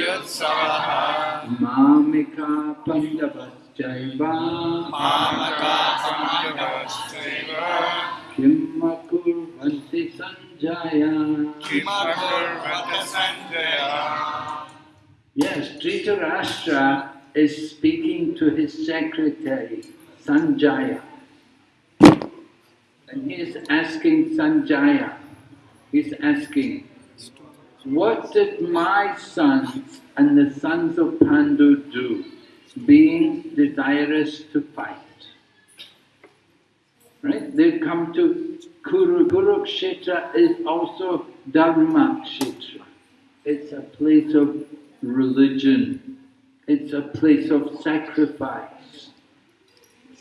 Yutsavaha Mamika Pandavaschaiva Mamaka Pandavasthaiva Kimma Kurvanti Sanjaya Kimakurvata Sanjaya Yes, Dhritarashtra is speaking to his secretary, Sanjaya. And he is asking Sanjaya, he's asking, what did my sons and the sons of Pandu do, being desirous to fight? Right? They come to Kuru. Kurukshetra is also Dharma Kshetra. It's a place of religion. It's a place of sacrifice.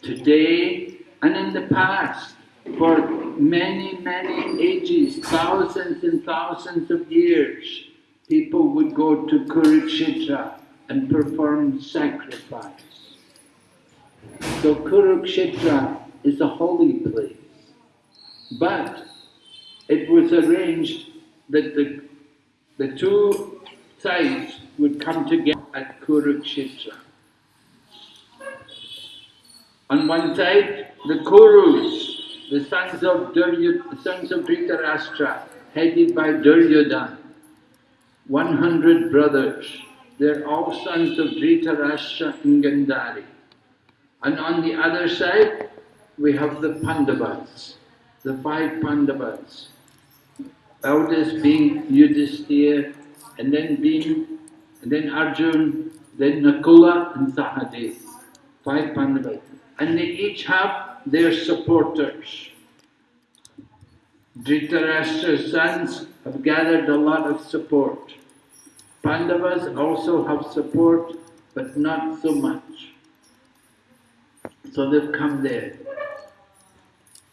Today and in the past, for many, many ages, thousands and thousands of years, people would go to Kurukshetra and perform sacrifice. So Kurukshetra is a holy place. But it was arranged that the, the two sides would come together at Kurukshetra. On one side, the Kurus, the sons of Duryod, sons of Dhritarashtra, headed by Duryodhana, 100 brothers. They're all sons of Dhritarashtra and Gandhari. And on the other side, we have the Pandavas, the five Pandavas. Eldest being Yudhisthira, and then being, and then Arjun, then Nakula and Sahadev, five Pandavas. And they each have their supporters. Dhritarashtra's sons have gathered a lot of support. Pandavas also have support, but not so much. So they've come there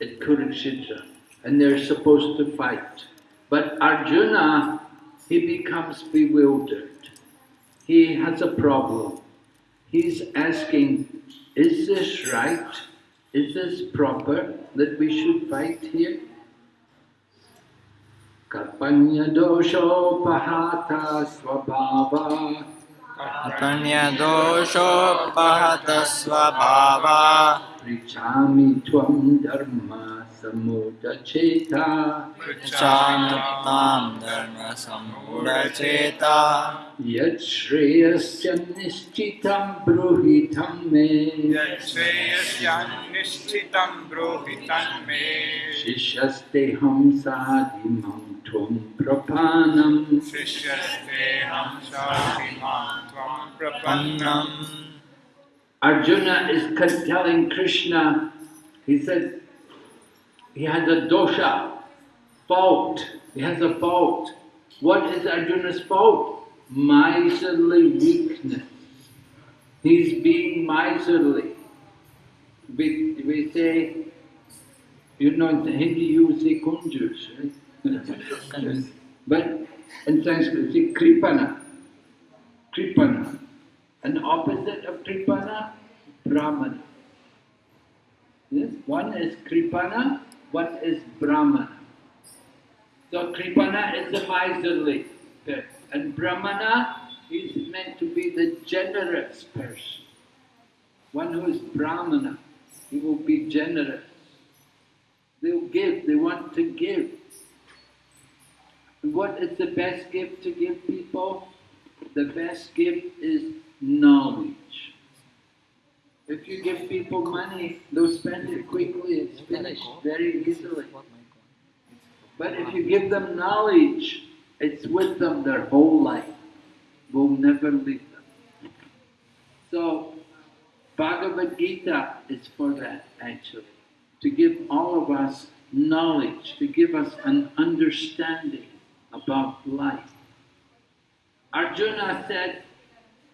at Kurukshetra and they're supposed to fight. But Arjuna, he becomes bewildered. He has a problem. He's asking, is this right? Is this proper that we should fight here? Karpanya dosho pahata svabhava Apanya dosho pahata svabhava Prichami tvam dharma समुदचेता। प्रचानतां धर्मसम्मुरचेता यच्छ्रेयस्य निश्चितं मे। यच्छ्रेयस्य निश्चितं ब्रूहितं मे। शिष्यस्तेऽहं Arjuna is telling Krishna, he said, he has a dosha, fault. He has a fault. What is Arjuna's fault? Miserly weakness. He's being miserly. We, we say, you know, in Hindi you say kunjus, right? but in Sanskrit you say kripana. Kripana. And opposite of Kripana, Brahmana. Yes, one is Kripana, one is Brahmana. So Kripana is the miserly person, and Brahmana is meant to be the generous person. One who is Brahmana, he will be generous. They'll give, they want to give. What is the best gift to give people? The best gift is knowledge. If you give people money, they'll spend it quickly, it's finished very easily. But if you give them knowledge, it's with them their whole life, will never leave them. So, Bhagavad Gita is for that actually, to give all of us knowledge, to give us an understanding about life. Arjuna said,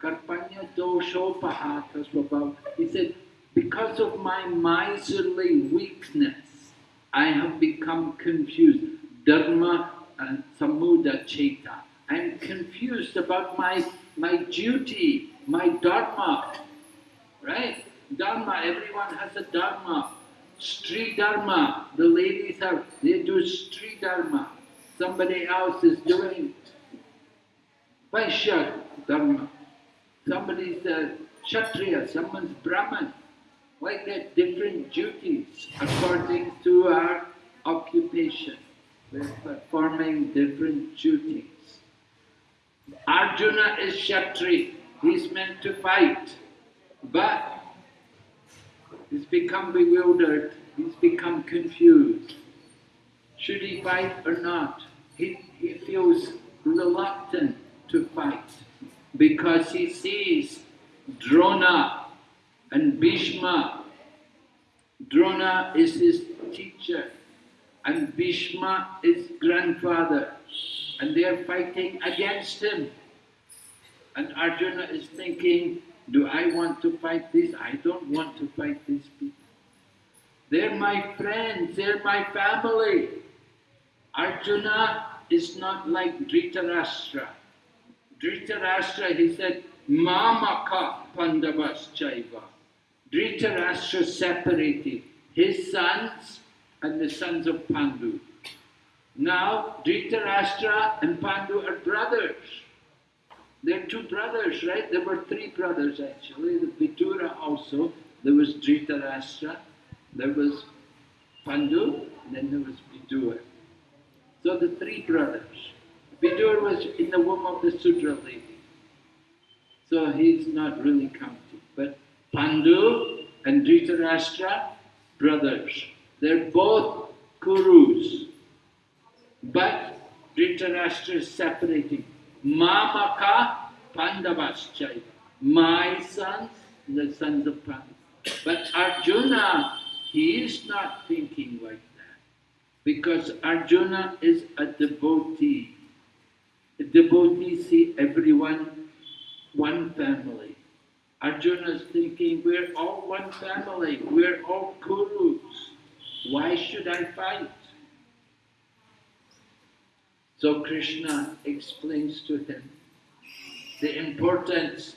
Karpanya dosho pahata swabhav. He said, because of my miserly weakness, I have become confused. Dharma uh, and samuda cheta. I'm confused about my, my duty, my dharma. Right? Dharma, everyone has a dharma. Stri dharma, the ladies have, they do stri dharma. Somebody else is doing Vaishya Dharma. Somebody's a Kshatriya, someone's Brahman. Like get different duties according to our occupation. We're performing different duties. Arjuna is Kshatri, he's meant to fight, but he's become bewildered, he's become confused. Should he fight or not? He, he feels reluctant to fight because he sees Drona and Bhishma. Drona is his teacher and Bhishma is grandfather and they are fighting against him. And Arjuna is thinking, do I want to fight this? I don't want to fight these people. They're my friends, they're my family. Arjuna is not like Dhritarashtra. Dhritarashtra, he said, Mamaka Pandavas Chaiva. Dhritarashtra separated his sons and the sons of Pandu. Now, Dhritarashtra and Pandu are brothers. They're two brothers, right? There were three brothers actually. The Vidura also. There was Dhritarashtra, there was Pandu, and then there was Vidura. So the three brothers. Vidur was in the womb of the Sudra lady. So he's not really counted. But Pandu and Dhritarashtra, brothers. They're both Kurus. But Dhritarashtra is separating. Mamaka Pandavaschaiva. My sons, the sons of Pandu. But Arjuna, he is not thinking like that. Because Arjuna is a devotee. A devotee see everyone one family. Arjuna is thinking, we're all one family, we're all Kurus. Why should I fight? So Krishna explains to him the importance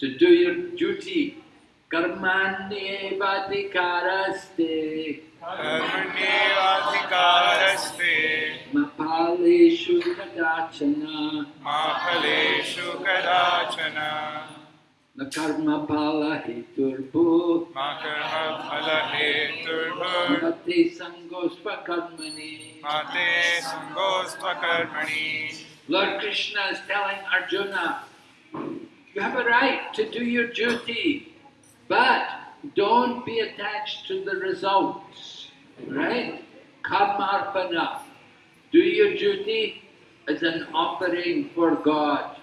to do your duty Karmanyevadikaraste कर्मण्येवाधिकारस्ते mapaleshu kadachana मा फलेषु कदाचन na karma pala heturbu मा कर्मफलहेतुर्भुर् mate sangospa karmani. मा ते सङ्गोऽस्त्वकर्मणि Lord Krishna is telling Arjuna, you have a right to do your duty, but don't be attached to the results. Right? Karmarpana. Do your duty as an offering for God.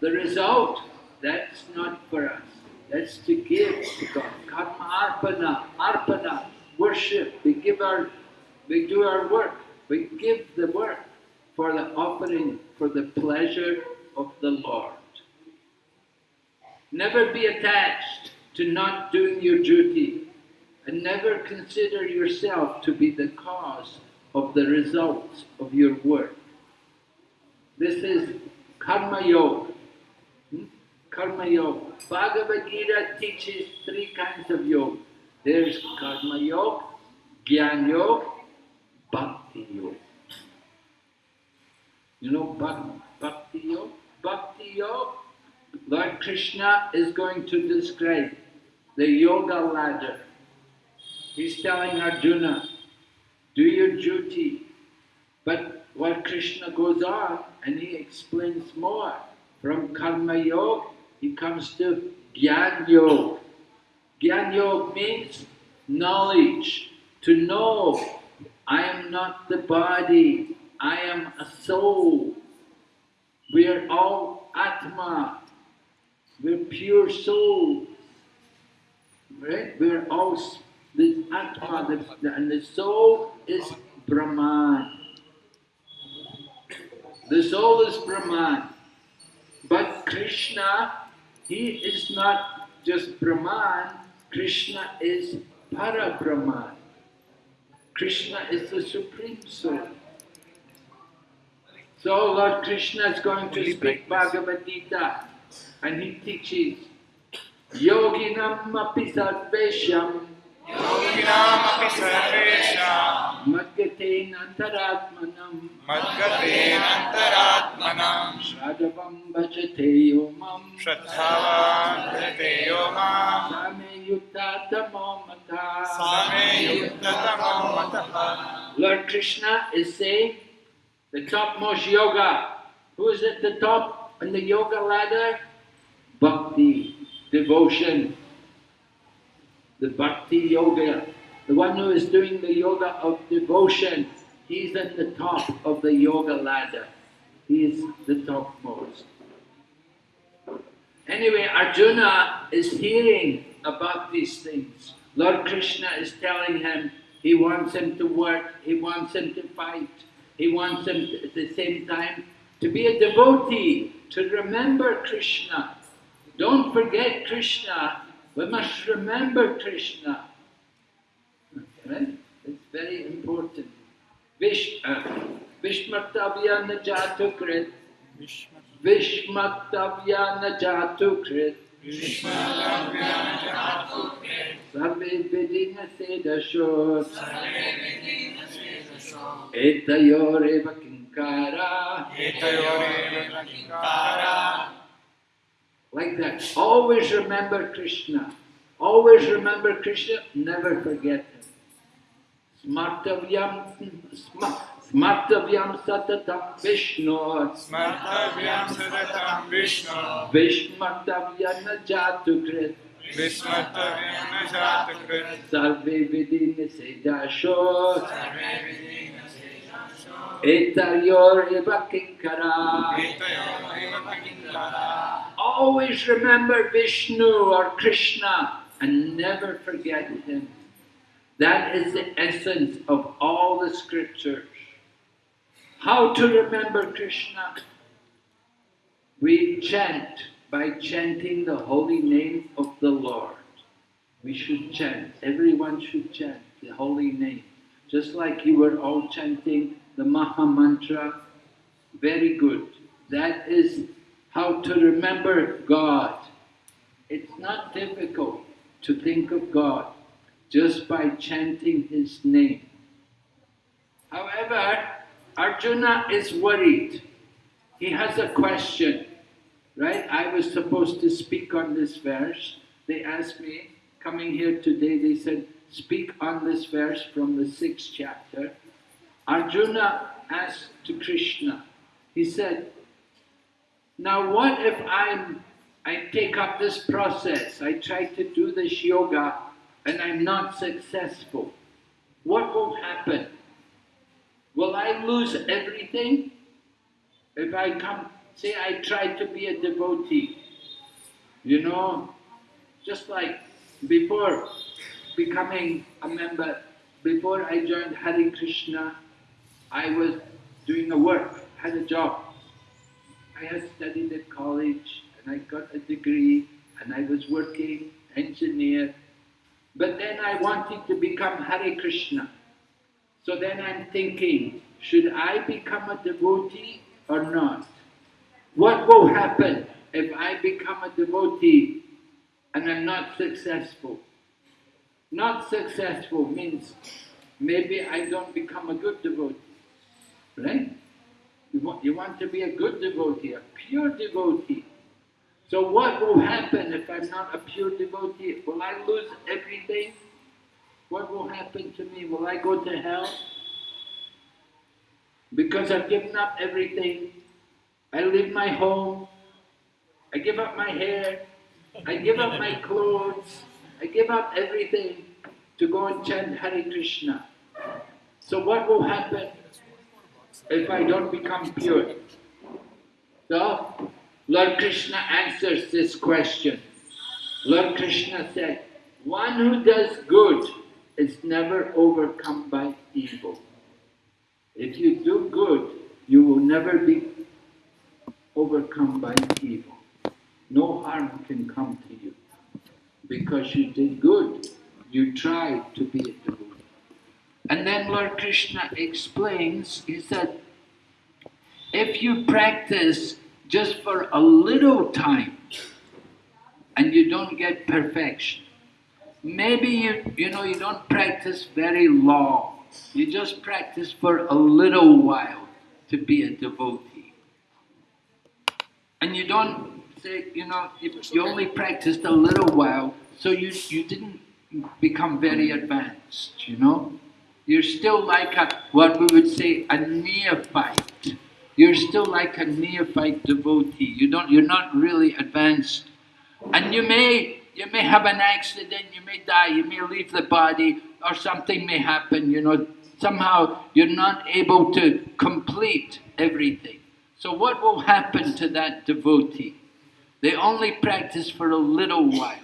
The result, that's not for us. That's to give to God. Karma arpana, arpana, worship. We give our, we do our work. We give the work for the offering, for the pleasure of the Lord. Never be attached to not doing your duty and never consider yourself to be the cause of the results of your work. This is Karma Yoga. Hmm? Karma Yoga. Bhagavad Gita teaches three kinds of yoga. There's Karma Yoga, Gyan Yoga, Bhakti Yoga. You know Bhak- Bhakti Yoga? Bhakti Yoga, Lord Krishna is going to describe the yoga ladder. He's telling Arjuna, do your duty. But Lord Krishna goes on and he explains more. From Karma Yoga, he comes to Gyan Yoga. Gyan Yoga means knowledge, to know I am not the body, I am a soul. We are all Atma, we're pure soul, Right? We're all the Atma, the, and the soul is Brahman. The soul is Brahman. But Krishna, he is not just Brahman, Krishna is Para Brahman. Krishna is the Supreme Soul. So Lord Krishna is going to speak Bhagavad Gita and he teaches Yoginam api sarvesham. Yoginam api sarvesham. Madgate nantaratmanam Madgate nantaratmanam Shraddhavam bhajate yomam Shraddhavam bhajate yomam Same yuttatamam Same yuttatamam Lord Krishna is saying the topmost yoga. Who is at the top in the yoga ladder? Bhakti, devotion. The bhakti yoga. The one who is doing the yoga of devotion. He's at the top of the yoga ladder. He is the topmost. Anyway, Arjuna is hearing about these things. Lord Krishna is telling him he wants him to work, he wants him to fight, he wants him to- at the same time to be a devotee, to remember Krishna. Don't forget Krishna. We must remember Krishna. Right? It's very important. Uh, Vishmartavya na jatu krit. Vishmartavya na jatu krit. Sarve Vedina Seda Shos. Etayoreva Kinkara. Etayoreva Kinkara like that. Always remember Krishna. Always remember Krishna, never forget him. Smartavyam, smartavyam satatam Vishnu. Smartavyam satatam Vishnu. Vishmartavyana jatukrit. Vishmartavyana jatukrit. Sarve vidine sedasho. Sarve vidine sedasho. Etayor eva kinkara. Etayor eva kinkara. Always remember Vishnu or Krishna and never forget him. That is the essence of all the scriptures. How to remember Krishna? We chant by chanting the holy name of the Lord. We should chant. Everyone should chant the holy name. Just like you were all chanting the Maha Mantra. Very good. That is how to remember God. It's not difficult to think of God just by chanting His name. However, Arjuna is worried. He has a question, right? I was supposed to speak on this verse. They asked me, coming here today, they said, speak on this verse from the sixth chapter. Arjuna asked to Krishna, he said, now what if I'm I take up this process, I try to do this yoga and I'm not successful? What will happen? Will I lose everything? If I come, say I try to be a devotee, you know, just like before becoming a member, before I joined Hare Krishna, I was doing a work, had a job. I had studied at college and I got a degree and I was working, engineer. But then I wanted to become Hare Krishna. So then I'm thinking, should I become a devotee or not? What will happen if I become a devotee and I'm not successful? Not successful means maybe I don't become a good devotee, right? You want, you want to be a good devotee, a pure devotee. So what will happen if I'm not a pure devotee? Will I lose everything? What will happen to me? Will I go to hell? Because I've given up everything. I leave my home. I give up my hair. I give up my clothes. I give up everything to go and chant Hare Krishna. So what will happen if I don't become pure? So, Lord Krishna answers this question. Lord Krishna said, one who does good is never overcome by evil. If you do good, you will never be overcome by evil. No harm can come to you because you did good. You tried to be a devotee. And then Lord Krishna explains, he said, if you practice just for a little time and you don't get perfection, maybe you, you know, you don't practice very long, You just practice for a little while to be a devotee. And you don't say, you know, if you only practiced a little while, so you, you didn't become very advanced, you know? You're still like a, what we would say, a neophyte. You're still like a neophyte devotee. You don't, you're not really advanced. And you may, you may have an accident, you may die, you may leave the body, or something may happen, you know. Somehow you're not able to complete everything. So what will happen to that devotee? They only practice for a little while.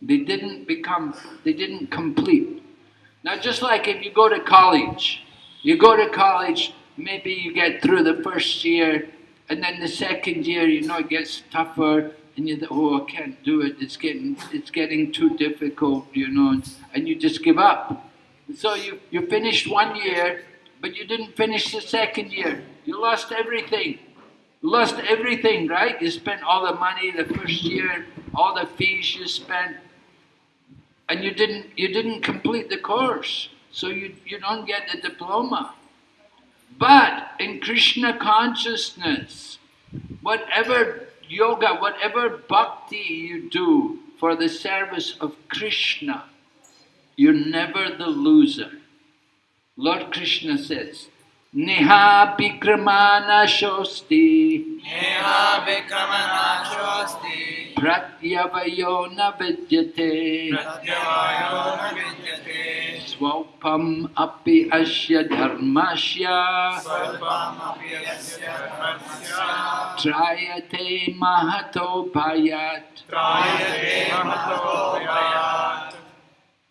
They didn't become, they didn't complete. Now just like if you go to college, you go to college, maybe you get through the first year, and then the second year, you know, it gets tougher, and you think, oh, I can't do it, it's getting, it's getting too difficult, you know, and you just give up. So you, you finished one year, but you didn't finish the second year. You lost everything. Lost everything, right? You spent all the money the first year, all the fees you spent, and you didn't you didn't complete the course, so you, you don't get the diploma. But in Krishna consciousness, whatever yoga, whatever bhakti you do for the service of Krishna, you're never the loser. Lord Krishna says, Neha Bikramana Shosti Neha Vikramanachosti Pratyavayo na vidyate Pratyavayo na vidyate Swalpam api asya dharmasya Svalpamapi yasya dharmasya. Trayate mahato bhayat. Trayate mahato bhayat.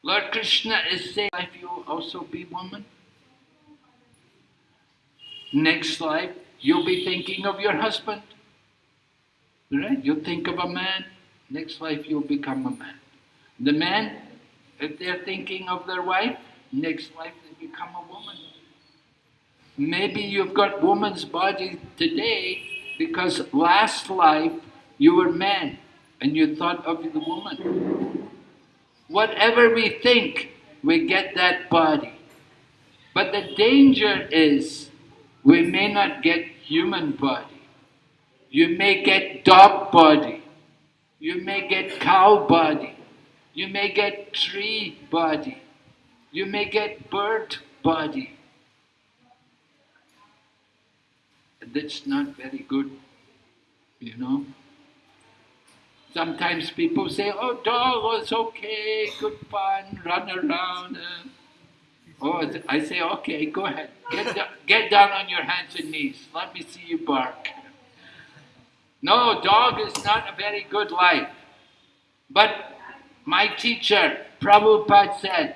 Lord Krishna is saying, if you also be woman, next life you'll be thinking of your husband. Right? You'll think of a man, next life you'll become a man. The man, if they're thinking of their wife, next life they become a woman. Maybe you've got woman's body today because last life you were man and you thought of the woman. Whatever we think, we get that body. But the danger is we may not get human body. You may get dog body. You may get cow body. You may get tree body. You may get bird body. That's not very good, you know. Sometimes people say, oh, dog, it's okay, good fun, run around. Uh." Oh, I say, okay, go ahead. Get, do- get down on your hands and knees. Let me see you bark. No, dog is not a very good life. But my teacher, Prabhupada said,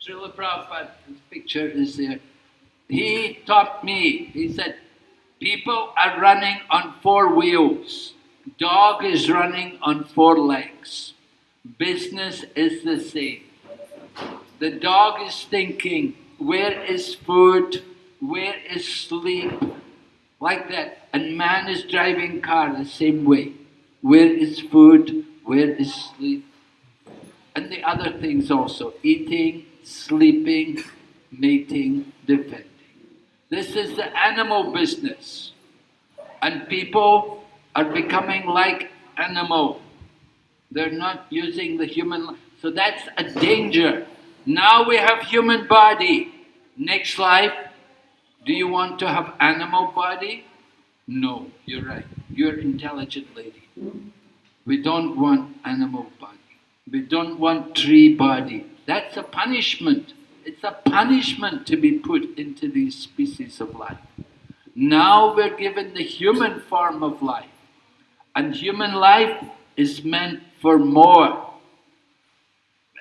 Srila Prabhupada, picture is there. He taught me, he said, people are running on four wheels. Dog is running on four legs. Business is the same. The dog is thinking, where is food? Where is sleep? Like that. And man is driving car the same way. Where is food? Where is sleep? And the other things also, eating, sleeping, mating, defending. This is the animal business. And people are becoming like animal. They're not using the human So that's a danger. Now we have human body. Next life, do you want to have animal body? No, you're right. You're intelligent lady. We don't want animal body. We don't want tree body. That's a punishment. It's a punishment to be put into these species of life. Now we're given the human form of life. And human life is meant for more.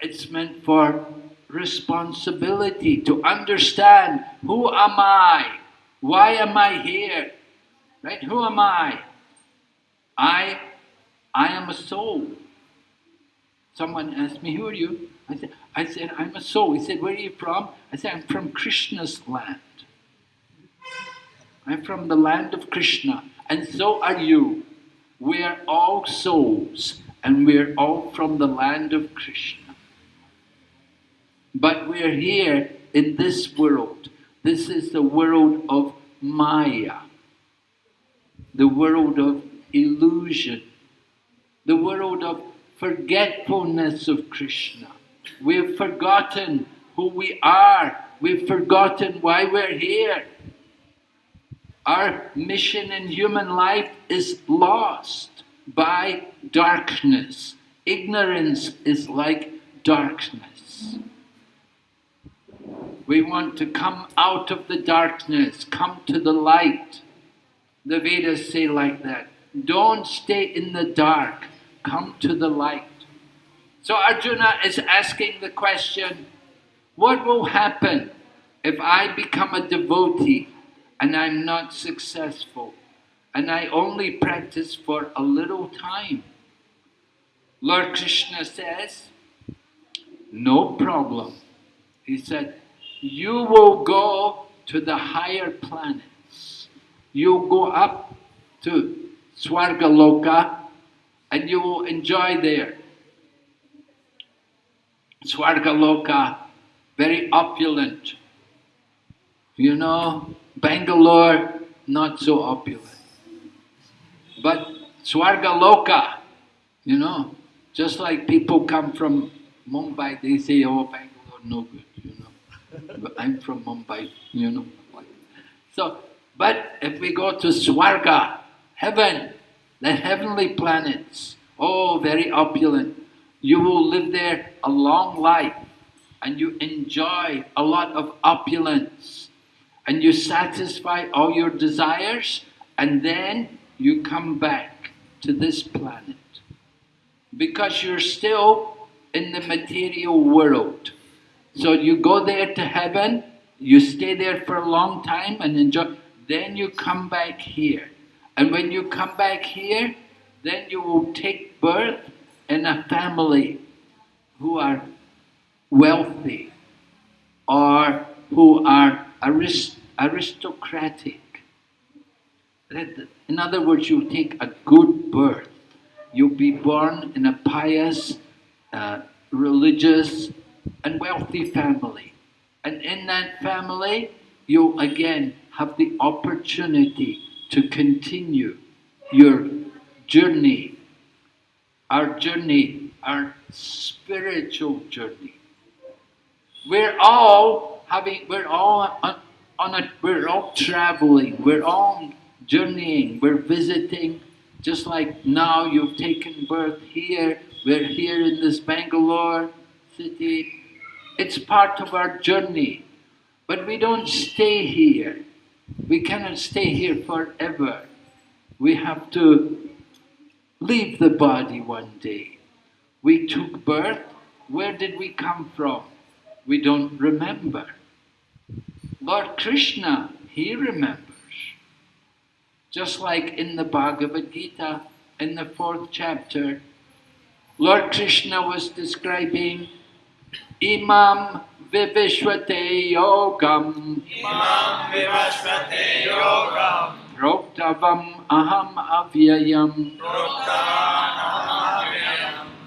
It's meant for responsibility, to understand who am I? Why am I here? Right? Who am I? I I am a soul. Someone asked me, who are you? I said, I said, I'm a soul. He said, where are you from? I said, I'm from Krishna's land. I'm from the land of Krishna, and so are you. We are all souls, and we're all from the land of Krishna. But we're here in this world. This is the world of Maya, the world of illusion, the world of forgetfulness of Krishna. We've forgotten who we are, we've forgotten why we're here. Our mission in human life is lost by darkness. Ignorance is like darkness. We want to come out of the darkness, come to the light. The Vedas say like that. Don't stay in the dark, come to the light. So Arjuna is asking the question, what will happen if I become a devotee and I'm not successful and I only practice for a little time? Lord Krishna says, no problem. He said, you will go to the higher planets. You'll go up to Swargaloka and you will enjoy there. Swargaloka, very opulent. You know, Bangalore, not so opulent. But Swargaloka, you know, just like people come from Mumbai, they say, oh, Bangalore, no good, you know. I'm from Mumbai, you know. So, but if we go to Swarga, heaven, the heavenly planets, oh, very opulent, you will live there a long life and you enjoy a lot of opulence and you satisfy all your desires and then you come back to this planet because you're still in the material world. So you go there to heaven, you stay there for a long time and enjoy, then you come back here. And when you come back here, then you will take birth in a family who are wealthy or who are arist aristocratic. In other words, you take a good birth. You'll be born in a pious, uh, religious, and wealthy family. And in that family, you'll again have the opportunity to continue your journey, our journey, our spiritual journey. We're all having, we're all on, a, we're all traveling, we're all journeying, we're visiting, just like now you've taken birth here, we're here in this Bangalore city. It's part of our journey, but we don't stay here. We cannot stay here forever. We have to leave the body one day. We took birth. Where did we come from? We don't remember. Lord Krishna, He remembers. Just like in the Bhagavad Gita, in the fourth chapter, Lord Krishna was describing Imam Vivishvate Yogam Imam Vivishvate Yogam Proktavam Aham Avyayam. Proktavam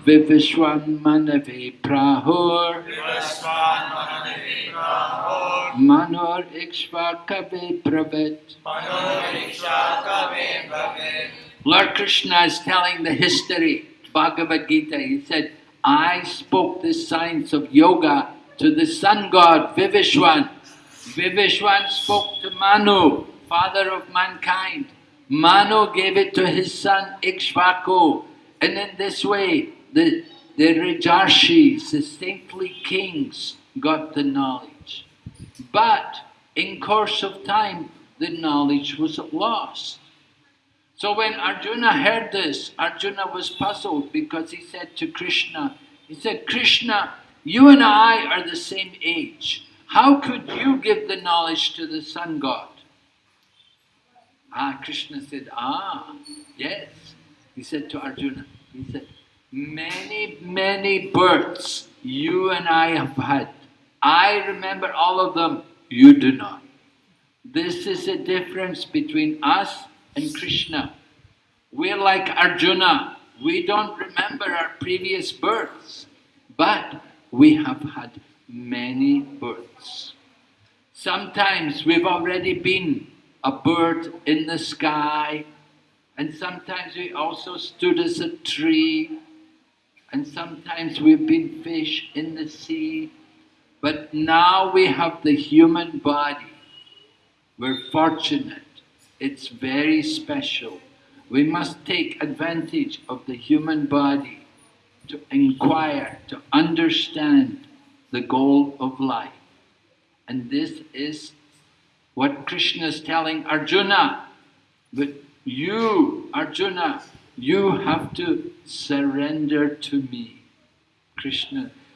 Vivishwan Manave Prahur. Vivishwan Manave Prahur Manor Ikshvakave Pravet Manoriksha Kave Bhavet Lord Krishna is telling the history, Bhagavad Gita. He said, I spoke the science of yoga to the sun god Vivishwan. Vivishwan spoke to Manu, father of mankind. Manu gave it to his son Ikshvaku. And in this way, the, the Rajarshis, the saintly kings, got the knowledge. But in course of time, the knowledge was lost. So when Arjuna heard this, Arjuna was puzzled because he said to Krishna, he said, Krishna, you and I are the same age. How could you give the knowledge to the sun god? Ah, Krishna said, ah, yes. He said to Arjuna, he said, many, many births you and I have had. I remember all of them, you do not. This is the difference between us and Krishna. We're like Arjuna. We don't remember our previous births, but we have had many births. Sometimes we've already been a bird in the sky, and sometimes we also stood as a tree, and sometimes we've been fish in the sea. But now we have the human body. We're fortunate. It's very special. We must take advantage of the human body to inquire, to understand the goal of life. And this is what Krishna is telling Arjuna. But you, Arjuna, you have to surrender to me. Krishna.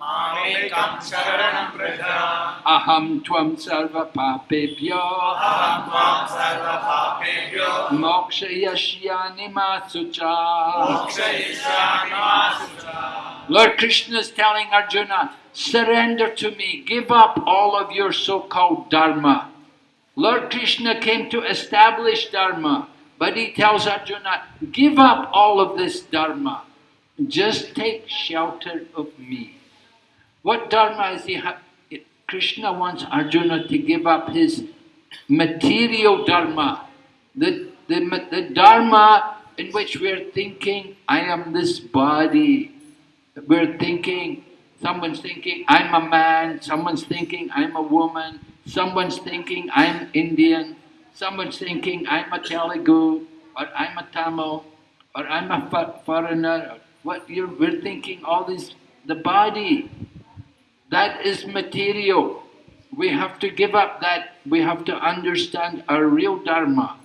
Sharanam Vraja. mami sarvadharma parigyajna सर्वधर्मान् परित्यज्य मामेकं शरणं Vraj aham tvam sarva papebhyo अहं त्वां सर्वपापेभ्यो mokshayashyani masucha मोक्षयिष्यामि मा शुचा Lord Krishna is telling Arjuna, surrender to me, give up all of your so-called dharma. Lord Krishna came to establish dharma, but he tells Arjuna, give up all of this dharma, just take shelter of me. What dharma is he Krishna wants Arjuna to give up his material dharma, the, the, the dharma in which we're thinking, I am this body. We're thinking, someone's thinking, I'm a man, someone's thinking, I'm a woman, someone's thinking, I'm Indian, someone's thinking, I'm a Telugu, or I'm a Tamil, or I'm a foreigner. What you're, we're thinking, all this, the body, that is material. We have to give up that. We have to understand our real Dharma.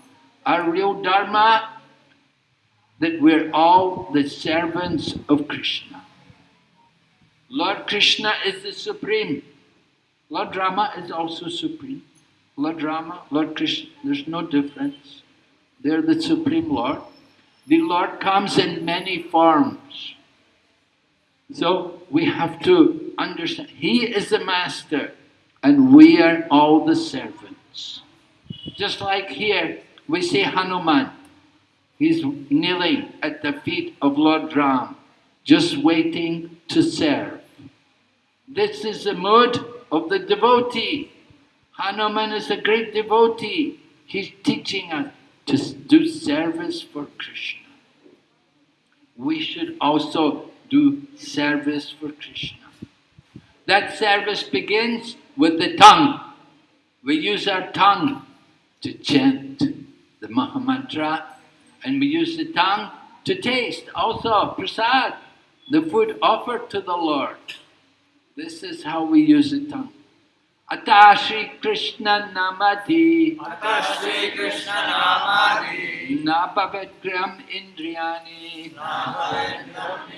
Our real Dharma, that we're all the servants of Krishna. Lord Krishna is the supreme. Lord Rama is also supreme. Lord Rama, Lord Krishna, there's no difference. They're the supreme Lord. The Lord comes in many forms. So we have to understand, He is the master and we are all the servants. Just like here, we see Hanuman. He's kneeling at the feet of Lord Ram, just waiting to serve. This is the mood of the devotee. Hanuman is a great devotee. He's teaching us to do service for Krishna. We should also do service for Krishna. That service begins with the tongue. We use our tongue to chant the Mahamantra and we use the tongue to taste also prasad, the food offered to the Lord. This is how we use the tongue. Ata Shri Krishna Namati अतः Shrikrishna नामादि Napavetgram Indriyani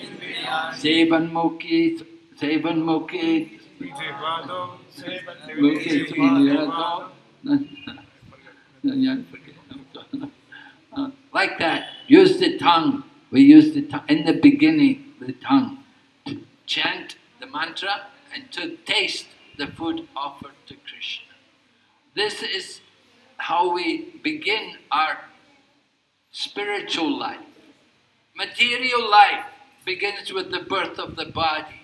इन्द्रियाणि Sevan Mukhi Sevan Mukhi Vijayvado. Mukhi Svinirado Uh, Like that, use the tongue. We use the tongue in the beginning, the tongue, to chant the mantra and to taste the food offered to Krishna. This is how we begin our spiritual life. Material life begins with the birth of the body.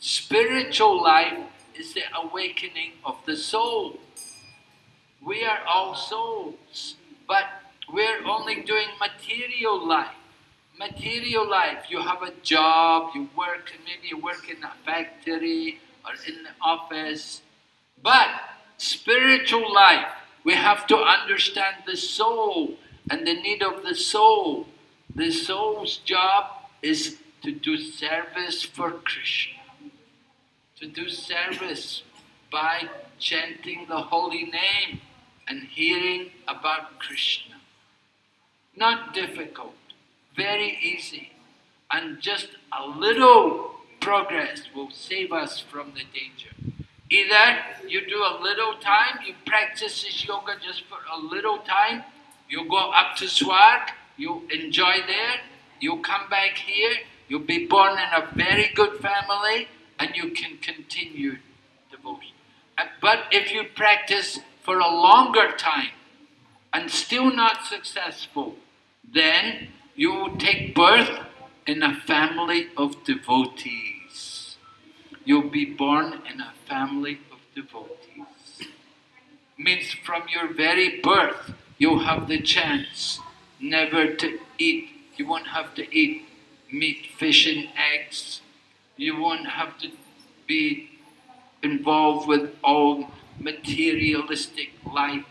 Spiritual life is the awakening of the soul. We are all souls, but we're only doing material life. Material life, you have a job, you work, maybe you work in a factory or in the office. But spiritual life, we have to understand the soul and the need of the soul. The soul's job is to do service for Krishna to do service by chanting the holy name and hearing about Krishna. Not difficult, very easy, and just a little progress will save us from the danger. Either you do a little time, you practice this yoga just for a little time, you go up to Swarg, you enjoy there, you come back here, You'll be born in a very good family and you can continue devotion. Uh, But if you practice for a longer time and still not successful, then you take birth in a family of devotees. You'll be born in a family of devotees. Means from your very birth, you'll have the chance never to eat. You won't have to eat meat, fish, and eggs. You won't have to be involved with all materialistic life.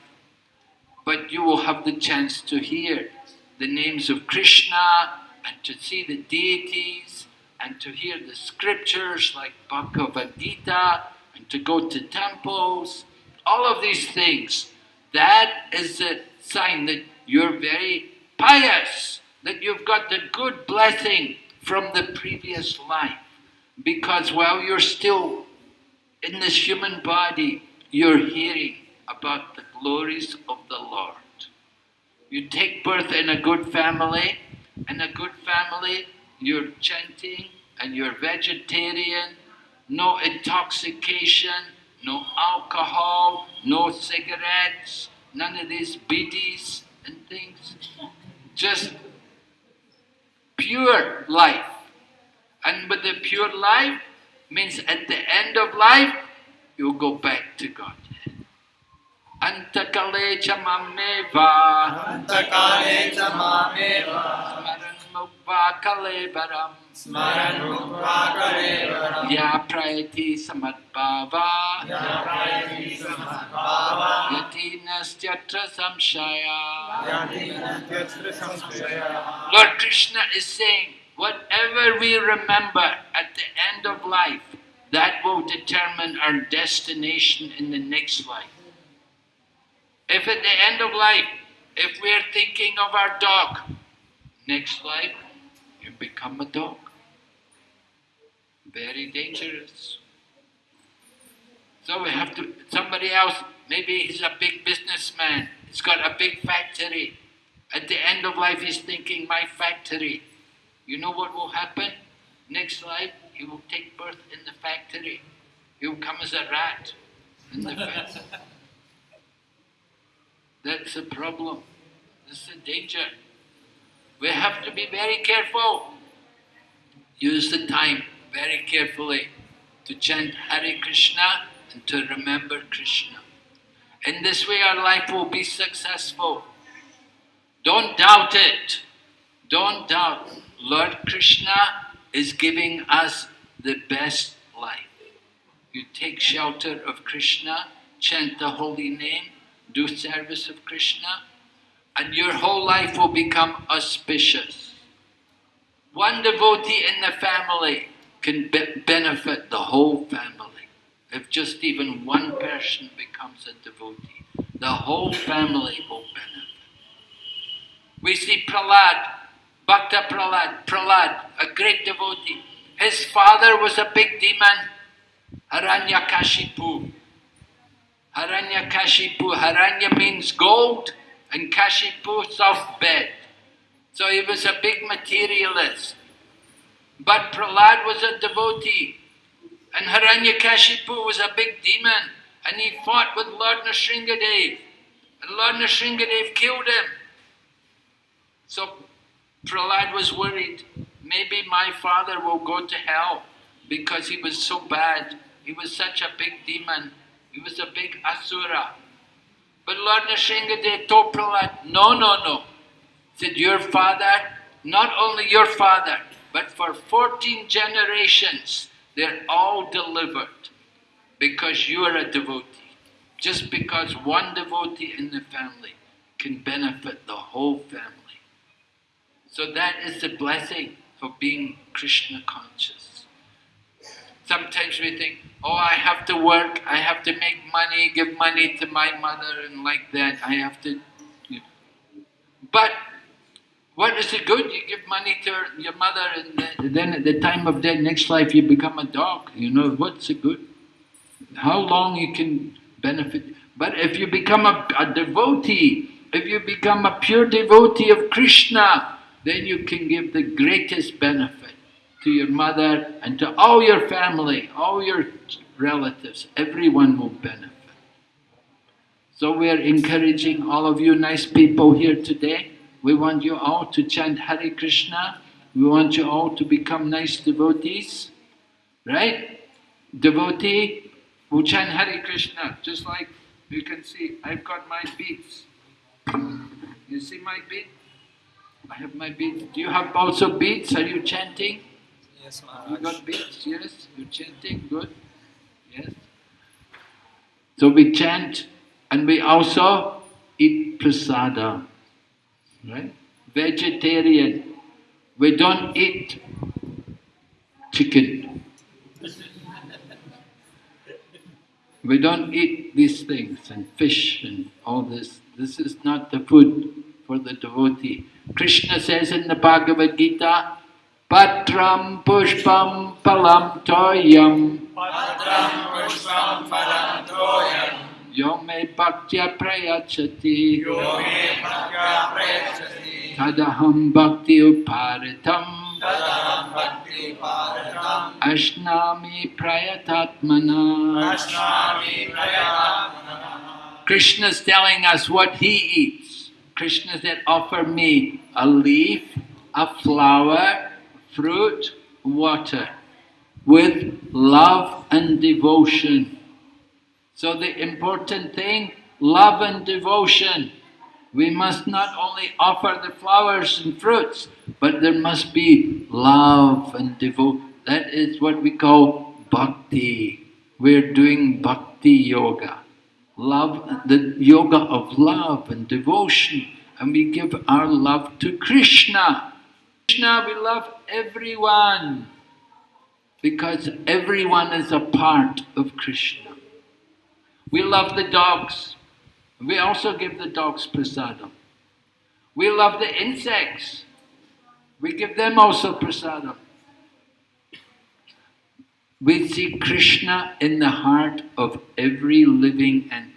But you will have the chance to hear the names of Krishna and to see the deities and to hear the scriptures like Bhagavad Gita and to go to temples. All of these things. That is a sign that you're very pious, that you've got the good blessing from the previous life. Because while you're still in this human body, you're hearing about the glories of the Lord. You take birth in a good family, in a good family, you're chanting and you're vegetarian, no intoxication, no alcohol, no cigarettes, none of these bidis and things. Just pure life. And with the pure life means at the end of life, you'll go back to God. Antakale chamameva. Antakale chamameva. Smaranmukva kalevaram. Smaranmukva kalevaram. Ya praiti samadbhava. Ya praiti samadbhava. Yatinas yatra samshaya. Yatinas samshaya. Lord Krishna is saying, whatever we remember at the end of life, that will determine our destination in the next life. If at the end of life, if we're thinking of our dog, next life, you become a dog. Very dangerous. So we have to, somebody else, maybe he's a big businessman, he's got a big factory. At the end of life, he's thinking, my factory. You know what will happen? Next life, he will take birth in the factory. He will come as a rat in the factory. That's the problem. That's the danger. We have to be very careful. Use the time very carefully to chant Hare Krishna and to remember Krishna. In this way, our life will be successful. Don't doubt it. Don't doubt. Lord Krishna is giving us the best life. You take shelter of Krishna, chant the holy name, do service of Krishna, and your whole life will become auspicious. One devotee in the family can be- benefit the whole family. If just even one person becomes a devotee, the whole family will benefit. We see Prahlad, Bhakta Prahlad, a great devotee. His father was a big demon, Haranyakashipu. Haranyakashipu, Haranya means gold, and Kashipu, soft bed. So he was a big materialist. But Prahlad was a devotee, and Haranya Haranyakashipu was a big demon, and he fought with Lord Nrsingadev, and Lord Nrsingadev killed him. So Prahlad was worried, maybe my father will go to hell because he was so bad. He was such a big demon. He was a big asura. But Lord Nrsingadev told Prahlad, no, no, no. Said, your father, not only your father, but for 14 generations, they're all delivered because you are a devotee. Just because one devotee in the family can benefit the whole family. So that is the blessing of being Krishna conscious. Sometimes we think, oh, I have to work, I have to make money, give money to my mother, and like that, I have to. But what is the good? You give money to your mother, and then at the time of death, next life, you become a dog. You know, what's the good? How long you can benefit? But if you become a, a devotee, if you become a pure devotee of Krishna, then you can give the greatest benefit. To your mother, and to all your family, all your relatives. Everyone will benefit. So we're encouraging all of you nice people here today. We want you all to chant Hare Krishna. We want you all to become nice devotees. Right? Devotee will chant Hare Krishna, just like you can see, I've got my beads. You see my bead? I have my beads. Do you have also beads? Are you chanting? Yes, You got beads? Yes? You're chanting? Good? Yes? So we chant and we also eat prasada. Right? Vegetarian. We don't eat chicken. We don't eat these things and fish and all this. This is not the food for the devotee. Krishna says in the Bhagavad Gita, Patram pushpam palam toyam. Patram pushpam phalam toyam. Yo me bhaktya prayachati. Yo me bhakya prayachati. Tadaham bhakti uparitam. Tadaham bhakti paratam ashnami prayatatmana. Ashnami prayatam Krishna is telling us what he eats. Krishna said, offer me a leaf, a flower, fruit, water, with love and devotion. So the important thing, love and devotion. We must not only offer the flowers and fruits, but there must be love and devotion. That is what we call bhakti. We're doing bhakti yoga love, the yoga of love and devotion, and we give our love to Krishna. Krishna, we love everyone because everyone is a part of Krishna. We love the dogs. We also give the dogs prasadam. We love the insects. We give them also prasadam. We see Krishna in the heart of every living entity.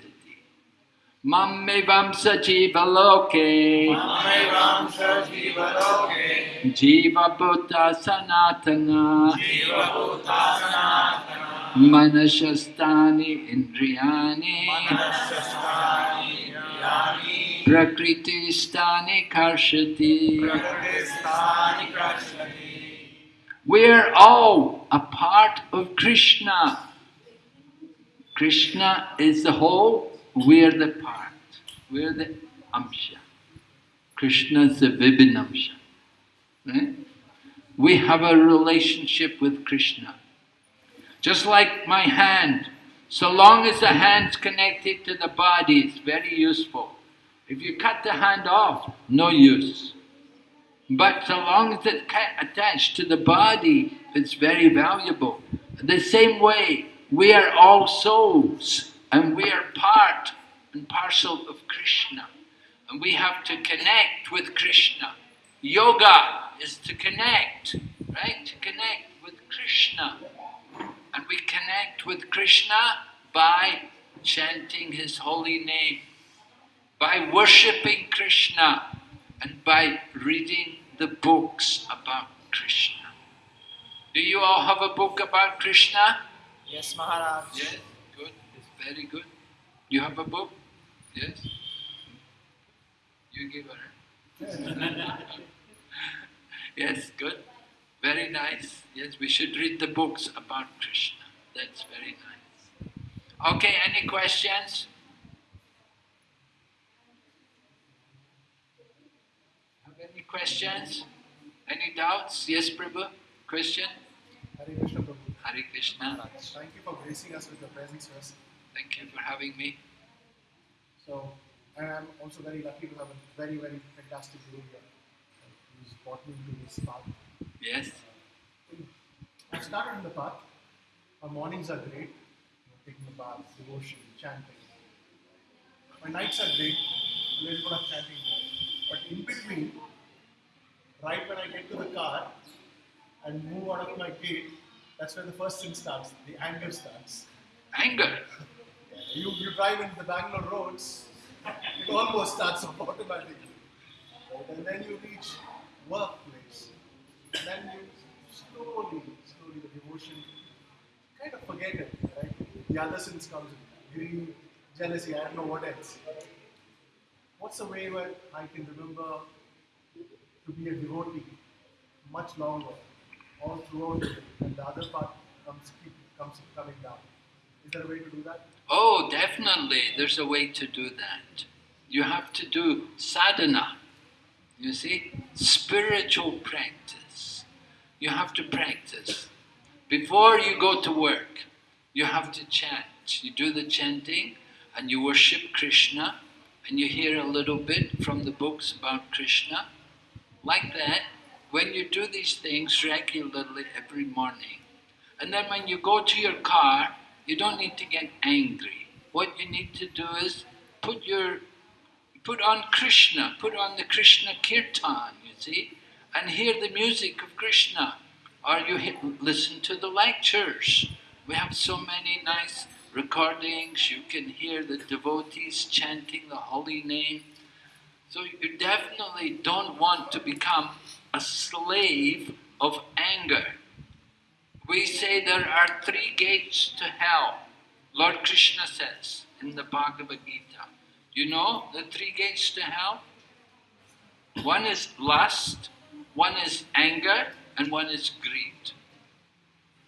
Mammevam sajiva loke. Mamevam sajivaloke jiva bhuta sanatana. Jiva bhutasana manashastani indriyani. Manasastani yani prakriti stani karshati. prakristani krashnati We're all a part of Krishna. Krishna is the whole, we're the part. We're the amsha. Krishna is the vibhinamsha. Right? We have a relationship with Krishna. Just like my hand, so long as the hand's connected to the body, it's very useful. If you cut the hand off, no use. But so long as it's attached to the body, it's very valuable. The same way, we are all souls and we are part and parcel of Krishna. And we have to connect with Krishna. Yoga is to connect, right? To connect with Krishna. And we connect with Krishna by chanting His holy name, by worshipping Krishna, and by reading the books about Krishna. Do you all have a book about Krishna? Yes, Maharaj. Yes, very good. You have a book? Yes. You give her. yes, good. Very nice. Yes, we should read the books about Krishna. That's very nice. Okay, any questions? Have any questions? Any doubts? Yes, Prabhu? Question? Hare Krishna Prabhu. Hare Krishna. Thank you for gracing us with your presence. Thank you for having me. So, and I'm also very lucky to have a very, very fantastic guru here who's brought me into this path. Yes? I've started in the path. My mornings are great. Taking a bath, devotion, chanting. My nights are great. A little bit of chanting. But in between, right when I get to the car and move out of my gate, that's where the first thing starts. The anger starts. Anger. You, you drive into the Bangalore roads, it almost starts automatically. And then you reach workplace. And then you slowly, slowly the devotion kind of forget it, right? The other sins comes in, greed, jealousy, I don't know what else. What's the way where I can remember to be a devotee much longer, all throughout it, and the other part comes keep comes coming down? Is there a way to do that? Oh, definitely, there's a way to do that. You have to do sadhana, you see, spiritual practice. You have to practice. Before you go to work, you have to chant. You do the chanting and you worship Krishna and you hear a little bit from the books about Krishna. Like that, when you do these things regularly every morning, and then when you go to your car, you don't need to get angry. What you need to do is put your put on Krishna, put on the Krishna kirtan, you see, and hear the music of Krishna. Or you hit, listen to the lectures. We have so many nice recordings. You can hear the devotees chanting the holy name. So you definitely don't want to become a slave of anger. We say there are three gates to hell. Lord Krishna says in the Bhagavad Gita. You know the three gates to hell? One is lust, one is anger, and one is greed.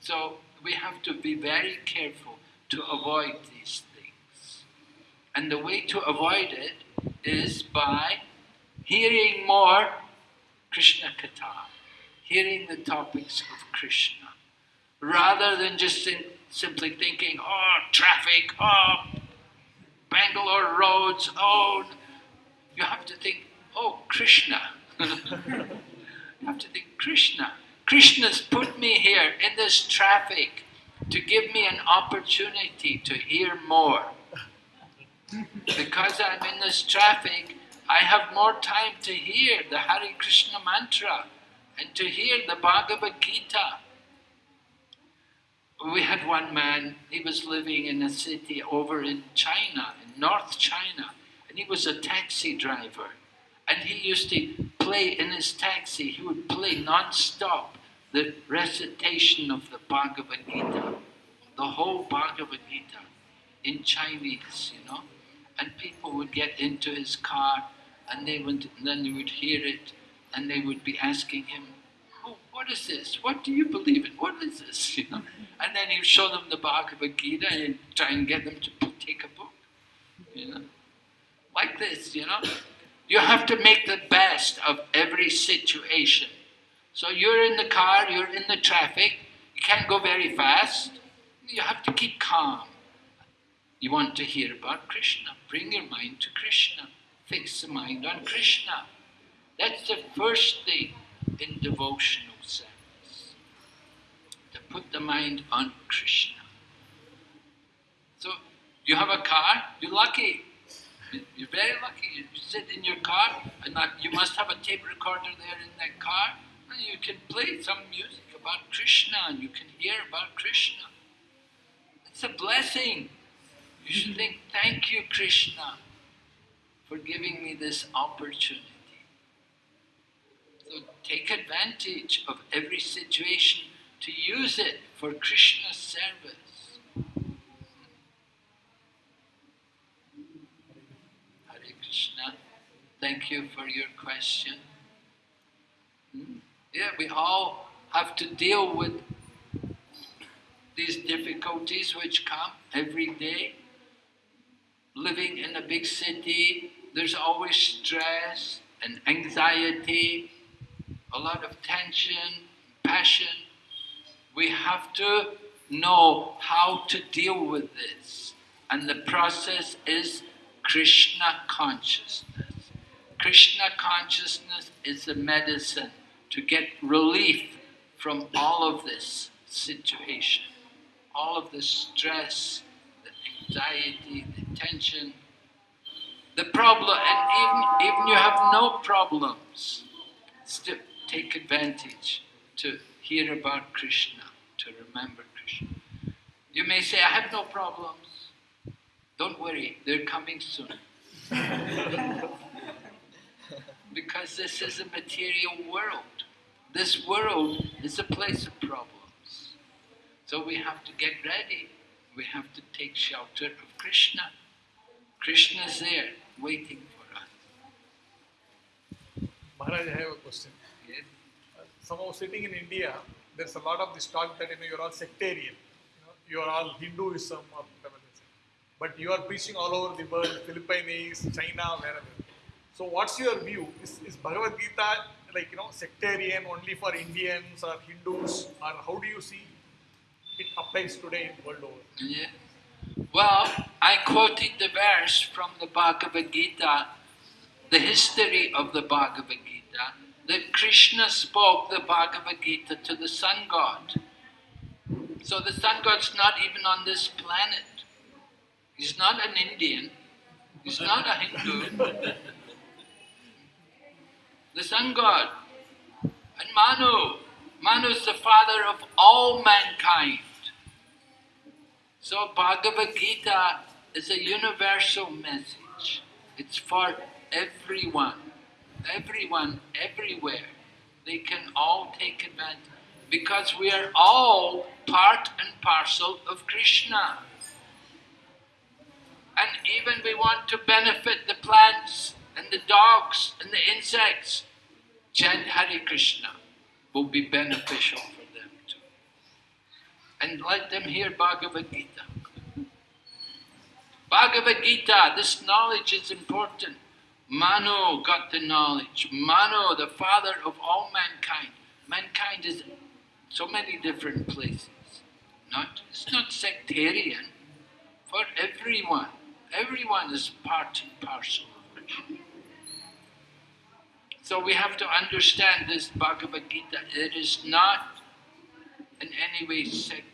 So we have to be very careful to avoid these things. And the way to avoid it is by hearing more Krishna Katha, hearing the topics of Krishna, rather than just simply thinking, oh, traffic, oh, Bangalore roads, oh, you have to think, oh, Krishna. you have to think, Krishna. Krishna's put me here in this traffic to give me an opportunity to hear more. Because I'm in this traffic, I have more time to hear the Hare Krishna mantra and to hear the Bhagavad Gita. We had one man, he was living in a city over in China, in North China, and he was a taxi driver. And he used to play in his taxi, he would play non-stop the recitation of the Bhagavad Gita, the whole Bhagavad Gita in Chinese, you know. And people would get into his car and they would, and then they would hear it and they would be asking him, what is this? What do you believe in? What is this? You know? And then he'd show them the Bhagavad Gita and try and get them to take a book, you know. Like this, you know. You have to make the best of every situation. So you're in the car, you're in the traffic, you can't go very fast, you have to keep calm. You want to hear about Krishna, bring your mind to Krishna, fix the mind on Krishna. That's the first thing in to put the mind on Krishna. So you have a car, you're lucky. You're very lucky. You sit in your car, and you must have a tape recorder there in that car, and you can play some music about Krishna, and you can hear about Krishna. It's a blessing. You should think, thank you, Krishna, for giving me this opportunity. So take advantage of every situation to use it for Krishna's service. Hare Krishna, thank you for your question. Hmm? Yeah, we all have to deal with these difficulties which come every day. Living in a big city, there's always stress and anxiety, a lot of tension, passion. We have to know how to deal with this. And the process is Krishna consciousness. Krishna consciousness is the medicine to get relief from all of this situation, all of the stress, the anxiety, the tension, the problem, and even, even you have no problems, still take advantage to hear about Krishna, to remember Krishna. You may say, I have no problems. Don't worry, they're coming soon. because this is a material world. this world is a place of problems. So we have to get ready. We have to take shelter of Krishna. Krishna is there, waiting for us. Maharaj, I have a question. Yes? Somehow sitting in India, there's a lot of this talk that you know you're all sectarian, you you're all Hinduism or whatever. But you are preaching all over the world, Philippines, China, wherever. So what's your view? Is, is Bhagavad Gita like you know sectarian only for Indians or Hindus, or how do you see it applies today in the world over? Yeah. Well, I quoted the verse from the Bhagavad Gita, the history of the Bhagavad Gita, that Krishna spoke the Bhagavad Gita to the sun god. So the sun god's not even on this planet. He's not an Indian. He's not a Hindu. the sun god. And Manu. Manu is the father of all mankind. So Bhagavad Gita is a universal message. It's for everyone. Everyone, everywhere. They can all take advantage. Because we are all part and parcel of Krishna. And even we want to benefit the plants and the dogs and the insects. Chant Hare Krishna will be beneficial for them too. And let them hear Bhagavad Gita. Bhagavad Gita, this knowledge is important. Manu got the knowledge. Manu, the father of all mankind. Mankind is so many different places. Not, it's not sectarian. For everyone. Everyone is part and parcel of. So we have to understand this Bhagavad Gita. It is not in any way sect